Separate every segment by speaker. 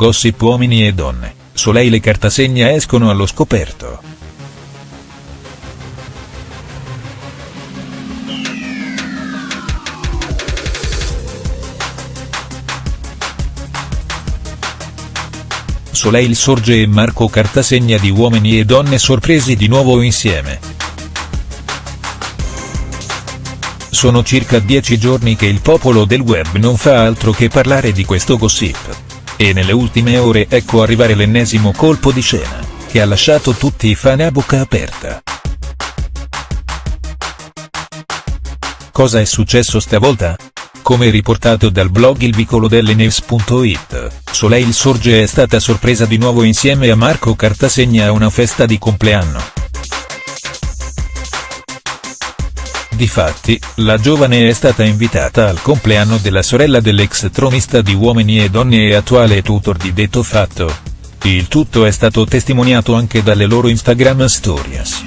Speaker 1: gossip uomini e donne, Soleil e Cartasegna escono allo scoperto. Soleil sorge e Marco Cartasegna di Uomini e Donne sorpresi di nuovo insieme. Sono circa dieci giorni che il popolo del web non fa altro che parlare di questo gossip. E nelle ultime ore ecco arrivare l'ennesimo colpo di scena, che ha lasciato tutti i fan a bocca aperta. Cosa è successo stavolta? Come riportato dal blog il vicolo delle News.it, Soleil Sorge è stata sorpresa di nuovo insieme a Marco Cartasegna a una festa di compleanno. Difatti, la giovane è stata invitata al compleanno della sorella dell'ex tronista di Uomini e Donne e attuale tutor di detto fatto. Il tutto è stato testimoniato anche dalle loro Instagram stories.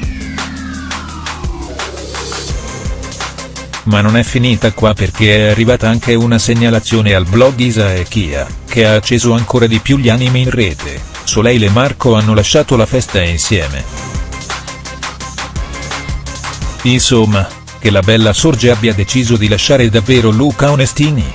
Speaker 1: Ma non è finita qua perché è arrivata anche una segnalazione al blog Isa e Kia, che ha acceso ancora di più gli animi in rete, Soleil e Marco hanno lasciato la festa insieme. Insomma, che la bella Sorge abbia deciso di lasciare davvero Luca Onestini.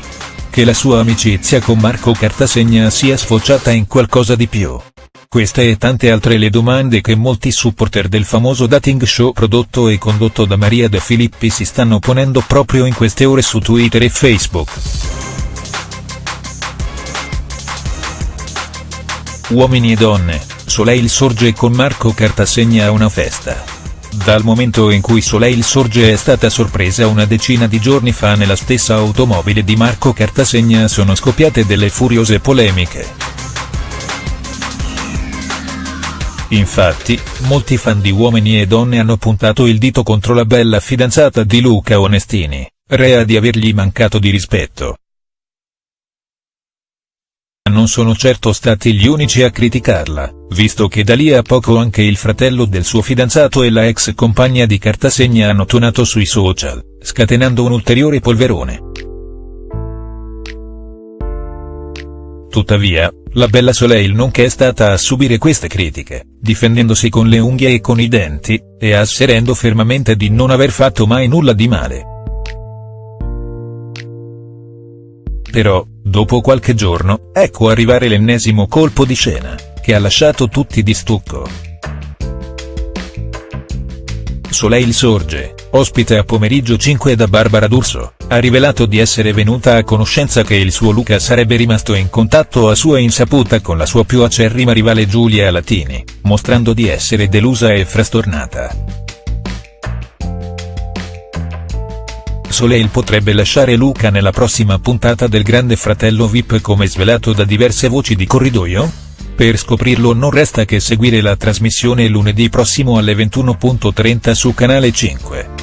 Speaker 1: Che la sua amicizia con Marco Cartasegna sia sfociata in qualcosa di più. Queste e tante altre le domande che molti supporter del famoso dating show prodotto e condotto da Maria De Filippi si stanno ponendo proprio in queste ore su Twitter e Facebook. Uomini e donne, Soleil sorge con Marco Cartasegna a una festa. Dal momento in cui Soleil sorge è stata sorpresa una decina di giorni fa nella stessa automobile di Marco Cartasegna sono scoppiate delle furiose polemiche. Infatti, molti fan di Uomini e Donne hanno puntato il dito contro la bella fidanzata di Luca Onestini, rea di avergli mancato di rispetto. Non sono certo stati gli unici a criticarla, visto che da lì a poco anche il fratello del suo fidanzato e la ex compagna di Cartasegna hanno tonato sui social, scatenando un ulteriore polverone. Tuttavia, la bella Soleil non che è stata a subire queste critiche, difendendosi con le unghie e con i denti, e asserendo fermamente di non aver fatto mai nulla di male. Però, dopo qualche giorno, ecco arrivare l'ennesimo colpo di scena, che ha lasciato tutti di stucco. Soleil sorge, ospite a pomeriggio 5 da Barbara D'Urso, ha rivelato di essere venuta a conoscenza che il suo Luca sarebbe rimasto in contatto a sua insaputa con la sua più acerrima rivale Giulia Latini, mostrando di essere delusa e frastornata. Soleil potrebbe lasciare Luca nella prossima puntata del Grande Fratello VIP come svelato da diverse voci di corridoio? Per scoprirlo non resta che seguire la trasmissione lunedì prossimo alle 21.30 su Canale 5.